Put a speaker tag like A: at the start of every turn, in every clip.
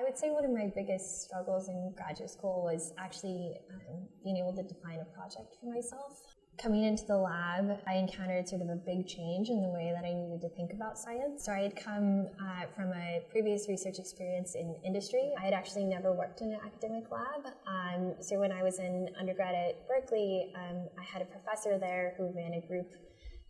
A: I would say one of my biggest struggles in graduate school was actually um, being able to define a project for myself. Coming into the lab, I encountered sort of a big change in the way that I needed to think about science. So I had come uh, from a previous research experience in industry. I had actually never worked in an academic lab. Um, so when I was in undergrad at Berkeley, um, I had a professor there who ran a group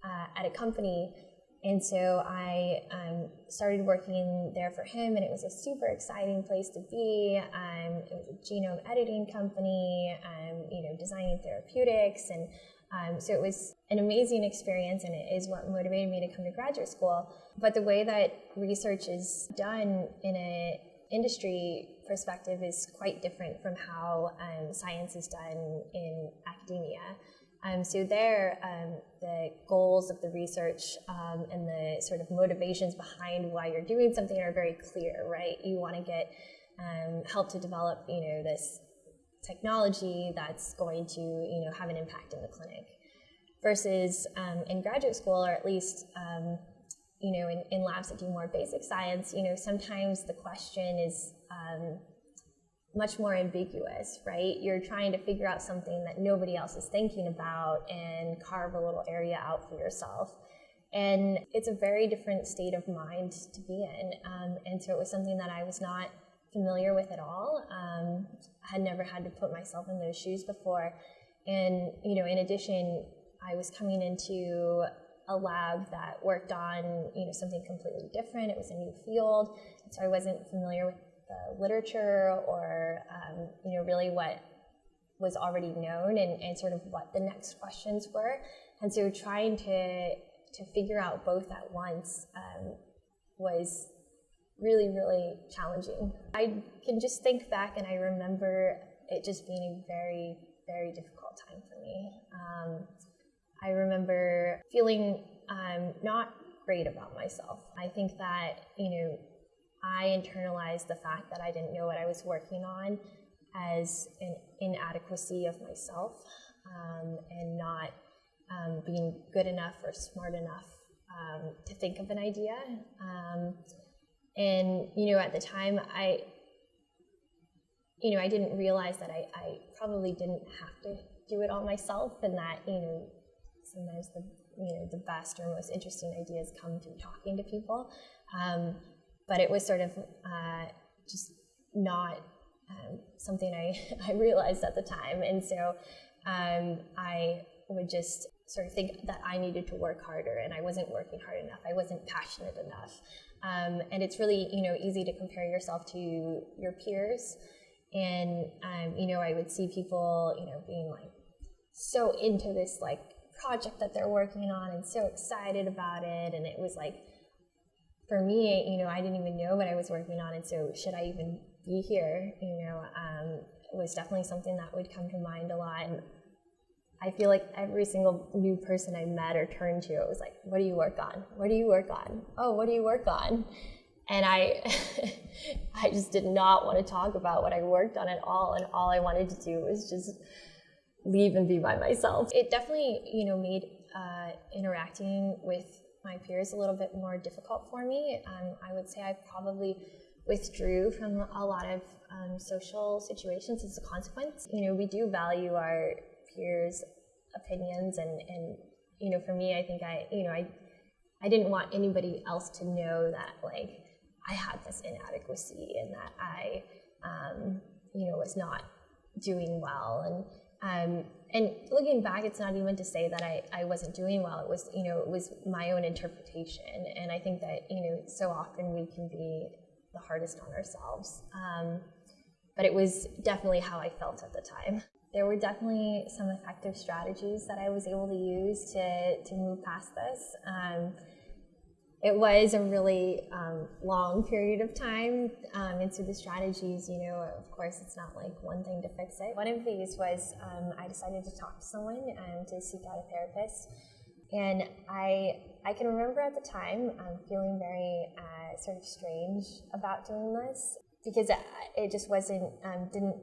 A: uh, at a company and so I um, started working there for him, and it was a super exciting place to be. Um, it was a genome editing company, um, you know, designing therapeutics, and um, so it was an amazing experience, and it is what motivated me to come to graduate school. But the way that research is done in an industry perspective is quite different from how um, science is done in academia. Um, so there, um, the goals of the research um, and the sort of motivations behind why you're doing something are very clear, right? You want to get um, help to develop, you know, this technology that's going to, you know, have an impact in the clinic. Versus um, in graduate school, or at least, um, you know, in, in labs that do more basic science, you know, sometimes the question is much more ambiguous, right? You're trying to figure out something that nobody else is thinking about and carve a little area out for yourself. And it's a very different state of mind to be in. Um, and so it was something that I was not familiar with at all. Um, I had never had to put myself in those shoes before. And, you know, in addition, I was coming into a lab that worked on, you know, something completely different. It was a new field. So I wasn't familiar with the literature or um, you know really what was already known and, and sort of what the next questions were. And so trying to to figure out both at once um, was really really challenging. I can just think back and i remember it just being a very very difficult time for me. Um, i remember feeling um, not great about myself. I think that you know I internalized the fact that I didn't know what I was working on as an inadequacy of myself um, and not um, being good enough or smart enough um, to think of an idea. Um, and, you know, at the time, I, you know, I didn't realize that I, I probably didn't have to do it all myself and that, you know, sometimes the, you know, the best or most interesting ideas come through talking to people. Um, but it was sort of uh, just not um, something I, I realized at the time. And so um, I would just sort of think that I needed to work harder and I wasn't working hard enough. I wasn't passionate enough. Um, and it's really, you know, easy to compare yourself to your peers. And, um, you know, I would see people, you know, being like so into this like project that they're working on and so excited about it. And it was like, for me, you know, I didn't even know what I was working on, and so should I even be here? You know, um, was definitely something that would come to mind a lot. And I feel like every single new person I met or turned to, it was like, "What do you work on? What do you work on? Oh, what do you work on?" And I, I just did not want to talk about what I worked on at all, and all I wanted to do was just leave and be by myself. It definitely, you know, made uh, interacting with my peers a little bit more difficult for me. Um, I would say I probably withdrew from a lot of um, social situations as a consequence. You know, we do value our peers' opinions, and, and you know, for me, I think I, you know, I, I didn't want anybody else to know that like I had this inadequacy and that I, um, you know, was not doing well and um, and looking back, it's not even to say that I, I wasn't doing well. It was, you know, it was my own interpretation. And I think that, you know, so often we can be the hardest on ourselves. Um, but it was definitely how I felt at the time. There were definitely some effective strategies that I was able to use to, to move past this. Um, it was a really um, long period of time. Um, and so the strategies, you know, of course, it's not like one thing to fix it. One of these was um, I decided to talk to someone and to seek out a therapist. And I, I can remember at the time um, feeling very uh, sort of strange about doing this because it, it just wasn't, um, didn't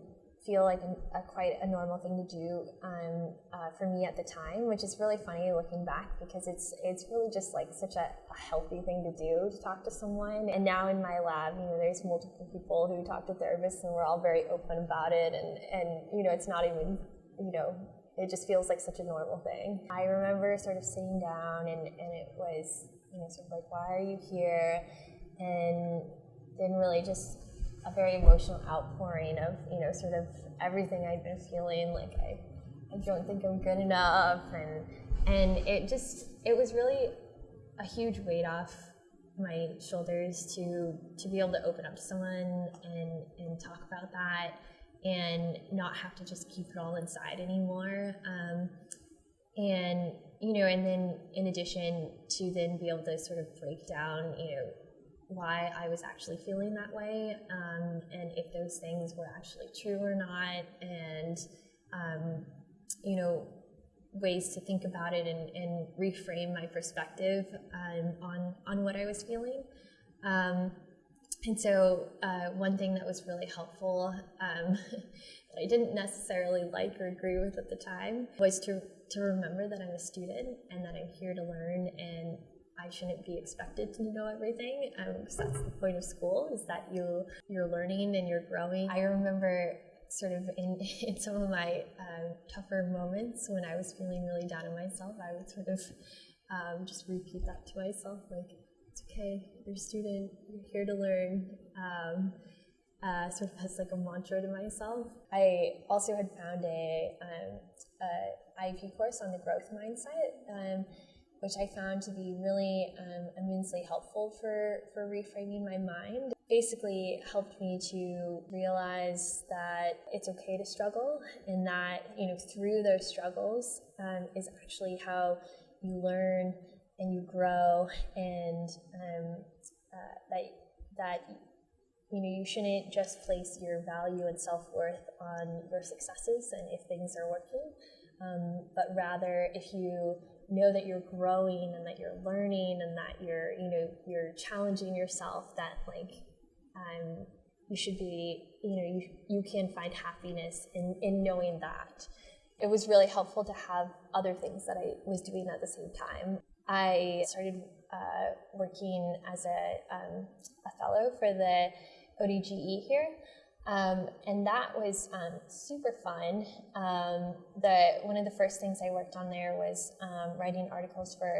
A: feel like a, quite a normal thing to do um, uh, for me at the time, which is really funny looking back because it's it's really just like such a, a, healthy thing to do to talk to someone. And now in my lab, you know, there's multiple people who talk to therapists, and we're all very open about it. And and you know, it's not even you know. It just feels like such a normal thing. I remember sort of sitting down and, and it was, you know, sort of like, why are you here? And then really just a very emotional outpouring of you know sort of everything I've been feeling like I I don't think I'm good enough and and it just it was really a huge weight off my shoulders to to be able to open up to someone and and talk about that and not have to just keep it all inside anymore. Um, and you know and then in addition to then be able to sort of break down you know why I was actually feeling that way um, and if those things were actually true or not, and um, you know, ways to think about it and, and reframe my perspective um, on on what I was feeling. Um, and so, uh, one thing that was really helpful um, that I didn't necessarily like or agree with at the time was to to remember that I'm a student and that I'm here to learn and I shouldn't be expected to know everything um, that's the point of school is that you you're learning and you're growing. I remember sort of in, in some of my uh, tougher moments when I was feeling really down on myself, I would sort of um, just repeat that to myself like, it's okay, you're a student, you're here to learn. Um, uh, sort of as like a mantra to myself. I also had found a, um, a IAP course on the growth mindset um, which I found to be really um, immensely helpful for, for reframing my mind. Basically, helped me to realize that it's okay to struggle, and that you know through those struggles um, is actually how you learn and you grow, and um, uh, that that you know you shouldn't just place your value and self worth on your successes and if things are working, um, but rather if you know that you're growing and that you're learning and that you're you know you're challenging yourself that like um, you should be you know you, you can find happiness in, in knowing that. It was really helpful to have other things that i was doing at the same time. I started uh, working as a, um, a fellow for the ODGE here um, and that was um, super fun. Um, the one of the first things I worked on there was um, writing articles for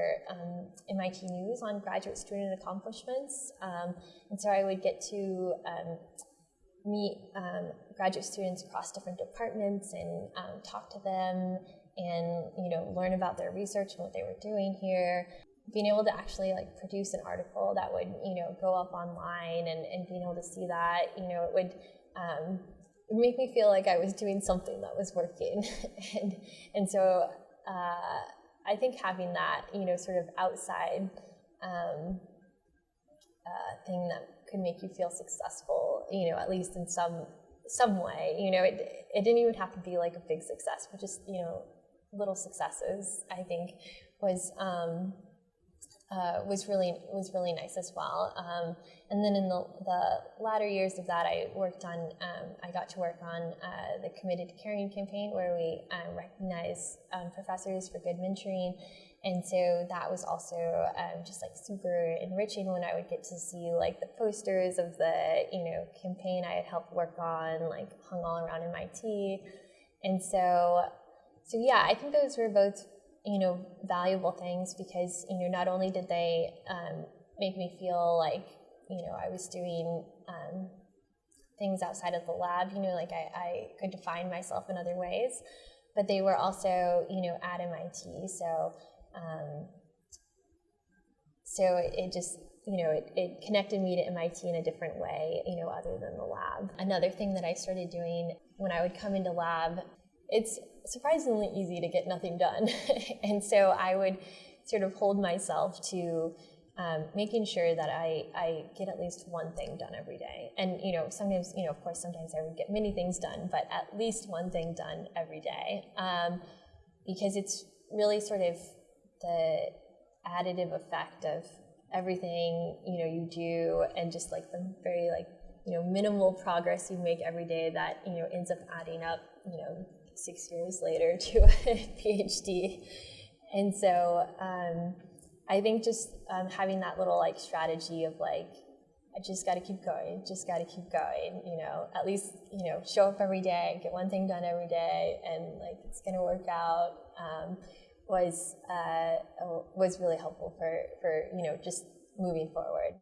A: MIT um, News on graduate student accomplishments, um, and so I would get to meet graduate students across different departments and talk to them and you know learn about their research and what they were doing here being able to actually like produce an article that would you know go up online and, and being able to see that you know it would um, it would make me feel like I was doing something that was working. and, and so uh, I think having that, you know, sort of outside um, uh, thing that could make you feel successful, you know, at least in some some way, you know, it, it didn't even have to be like a big success, but just, you know, little successes, I think was, um, uh, was really was really nice as well. Um, and then in the, the latter years of that, I worked on um, I got to work on uh, the Committed to Caring campaign, where we um, recognize um, professors for good mentoring. And so that was also um, just like super enriching when I would get to see like the posters of the you know campaign I had helped work on, like hung all around MIT. And so, so yeah, I think those were both you know, valuable things because, you know, not only did they um, make me feel like, you know, I was doing um, things outside of the lab, you know, like I, I could define myself in other ways, but they were also, you know, at MIT. So, um, so it, it just, you know, it, it connected me to MIT in a different way, you know, other than the lab. Another thing that I started doing when I would come into lab, it's surprisingly easy to get nothing done. and so I would sort of hold myself to um, making sure that I, I get at least one thing done every day. And, you know, sometimes, you know, of course, sometimes I would get many things done, but at least one thing done every day. Um, because it's really sort of the additive effect of everything, you know, you do and just like the very like you know minimal progress you make every day that you know ends up adding up you know six years later to a PhD. And so um, I think just um, having that little like strategy of like I just got to keep going, just got to keep going, you know, at least, you know, show up every day, get one thing done every day, and like it's going to work out um, was, uh, was really helpful for, for, you know, just moving forward.